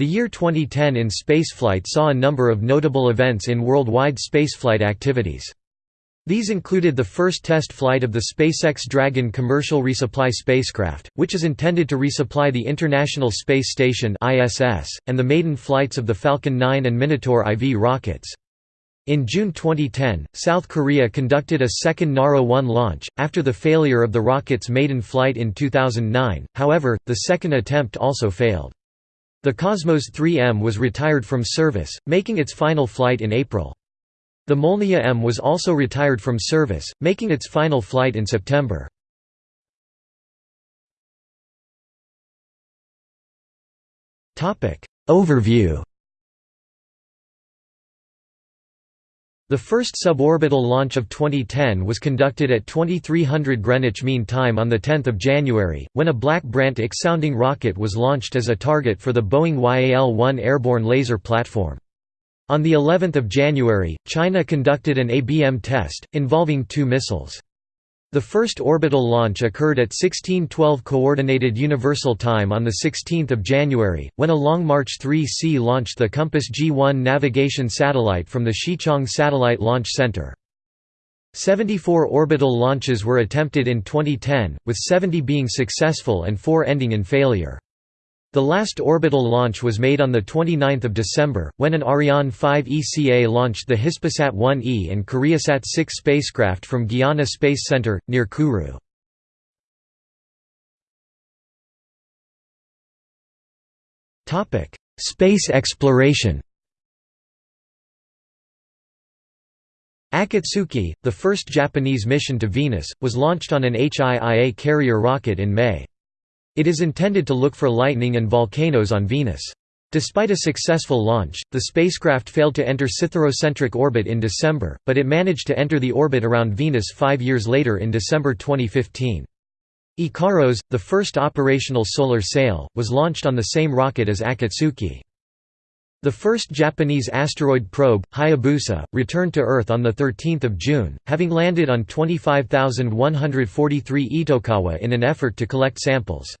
The year 2010 in spaceflight saw a number of notable events in worldwide spaceflight activities. These included the first test flight of the SpaceX Dragon commercial resupply spacecraft, which is intended to resupply the International Space Station (ISS), and the maiden flights of the Falcon 9 and Minotaur IV rockets. In June 2010, South Korea conducted a second Naro-1 launch, after the failure of the rocket's maiden flight in 2009, however, the second attempt also failed. The Cosmos 3M was retired from service, making its final flight in April. The Molniya M was also retired from service, making its final flight in September. Overview The first suborbital launch of 2010 was conducted at 2300 Greenwich Mean Time on 10 January, when a Black Brant X-sounding rocket was launched as a target for the Boeing YAL-1 airborne laser platform. On the 11th of January, China conducted an ABM test, involving two missiles. The first orbital launch occurred at 1612 Coordinated Universal Time on 16 January, when a Long March 3C launched the Compass G1 navigation satellite from the Xichang Satellite Launch Center. 74 orbital launches were attempted in 2010, with 70 being successful and 4 ending in failure. The last orbital launch was made on 29 December, when an Ariane 5 ECA launched the Hispasat 1E and Koreasat 6 spacecraft from Guiana Space Center, near Kourou. Space exploration Akatsuki, the first Japanese mission to Venus, was launched on an HIIA carrier rocket in May. It is intended to look for lightning and volcanoes on Venus. Despite a successful launch, the spacecraft failed to enter Cytherocentric orbit in December, but it managed to enter the orbit around Venus five years later in December 2015. Ikaros, the first operational solar sail, was launched on the same rocket as Akatsuki. The first Japanese asteroid probe, Hayabusa, returned to Earth on 13 June, having landed on 25,143 Itokawa in an effort to collect samples.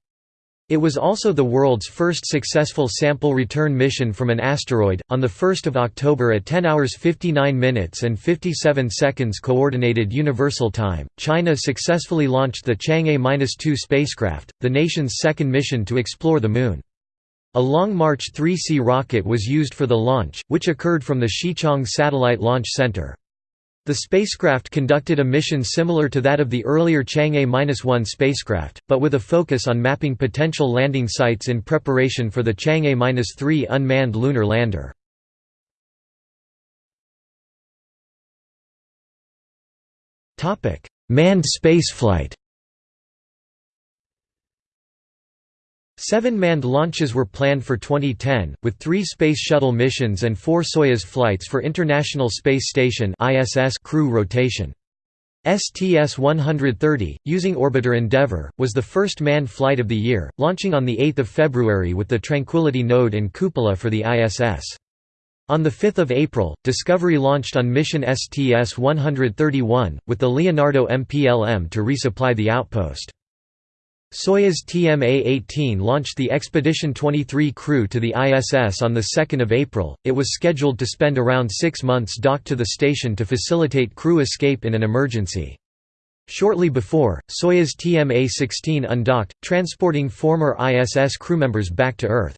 It was also the world's first successful sample return mission from an asteroid. On the 1st of October at 10 hours 59 minutes and 57 seconds coordinated universal time, China successfully launched the Chang'e-2 spacecraft, the nation's second mission to explore the moon. A Long March 3C rocket was used for the launch, which occurred from the Xichang Satellite Launch Center. The spacecraft conducted a mission similar to that of the earlier Chang'e-1 spacecraft, but with a focus on mapping potential landing sites in preparation for the Chang'e-3 unmanned lunar lander. Manned spaceflight Seven manned launches were planned for 2010, with three Space Shuttle missions and four Soyuz flights for International Space Station crew rotation. STS-130, using orbiter Endeavour, was the first manned flight of the year, launching on 8 February with the Tranquility node and cupola for the ISS. On 5 April, Discovery launched on mission STS-131, with the Leonardo MPLM to resupply the outpost. Soyuz TMA-18 launched the Expedition 23 crew to the ISS on 2 April. It was scheduled to spend around six months docked to the station to facilitate crew escape in an emergency. Shortly before, Soyuz TMA-16 undocked, transporting former ISS crewmembers back to Earth.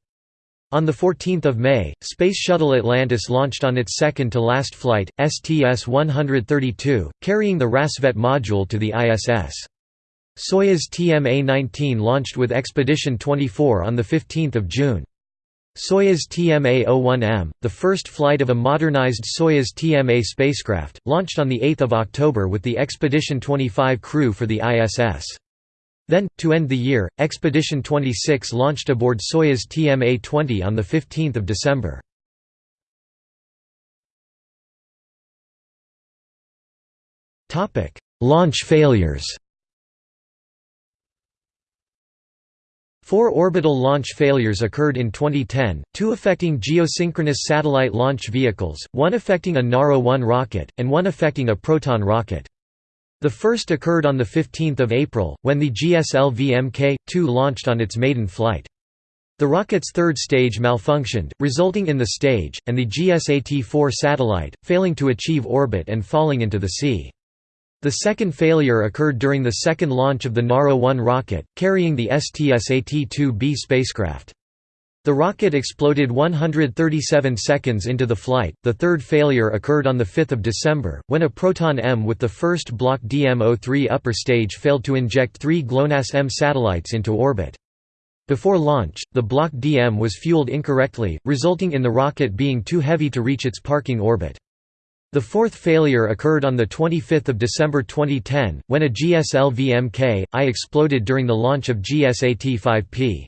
On 14 May, Space Shuttle Atlantis launched on its second-to-last flight, STS-132, carrying the Rassvet module to the ISS. Soyuz TMA-19 launched with Expedition 24 on 15 June. Soyuz TMA-01M, the first flight of a modernized Soyuz TMA spacecraft, launched on 8 October with the Expedition 25 crew for the ISS. Then, to end the year, Expedition 26 launched aboard Soyuz TMA-20 on 15 December. Launch failures Four orbital launch failures occurred in 2010, two affecting geosynchronous satellite launch vehicles, one affecting a Naro-1 rocket, and one affecting a Proton rocket. The first occurred on 15 April, when the GSLV Mk. 2 launched on its maiden flight. The rocket's third stage malfunctioned, resulting in the stage, and the GSAT-4 satellite, failing to achieve orbit and falling into the sea. The second failure occurred during the second launch of the Naro-1 rocket, carrying the STSAT-2B spacecraft. The rocket exploded 137 seconds into the flight. The third failure occurred on 5 December, when a Proton M with the first Block DM-03 upper stage failed to inject three GLONASS M satellites into orbit. Before launch, the Block DM was fueled incorrectly, resulting in the rocket being too heavy to reach its parking orbit. The fourth failure occurred on 25 December 2010, when a GSLV-MK-I exploded during the launch of GSAT-5P.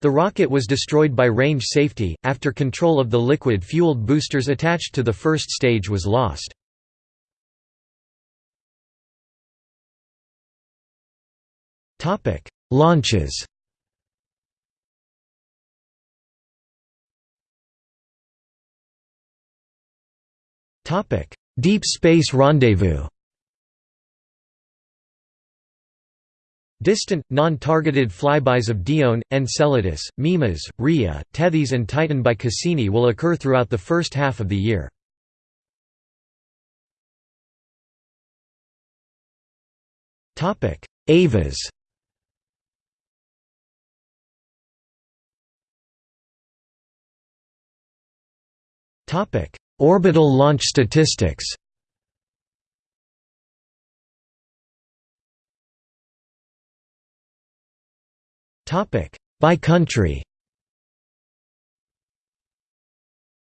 The rocket was destroyed by range safety, after control of the liquid-fueled boosters attached to the first stage was lost. Launches Deep Space Rendezvous. Distant, non-targeted flybys of Dione, Enceladus, Mimas, Rhea, Tethys and Titan by Cassini will occur throughout the first half of the year. EVAs Orbital launch statistics By country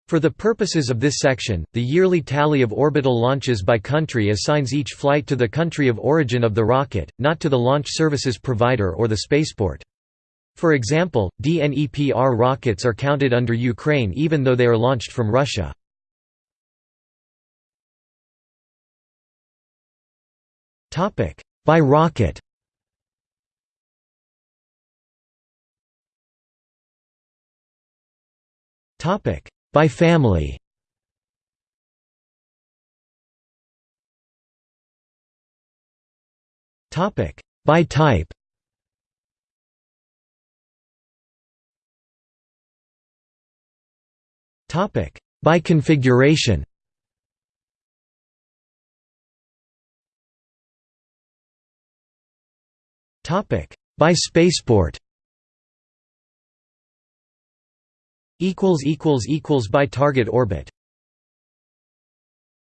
For the purposes of this section, the yearly tally of orbital launches by country assigns each flight to the country of origin of the rocket, not to the launch services provider or the spaceport. For example, DNEPR rockets are counted under Ukraine even though they are launched from Russia. Topic: By rocket. Topic: By family. Topic: By type. Topic: By configuration. By spaceport. Equals equals equals By target orbit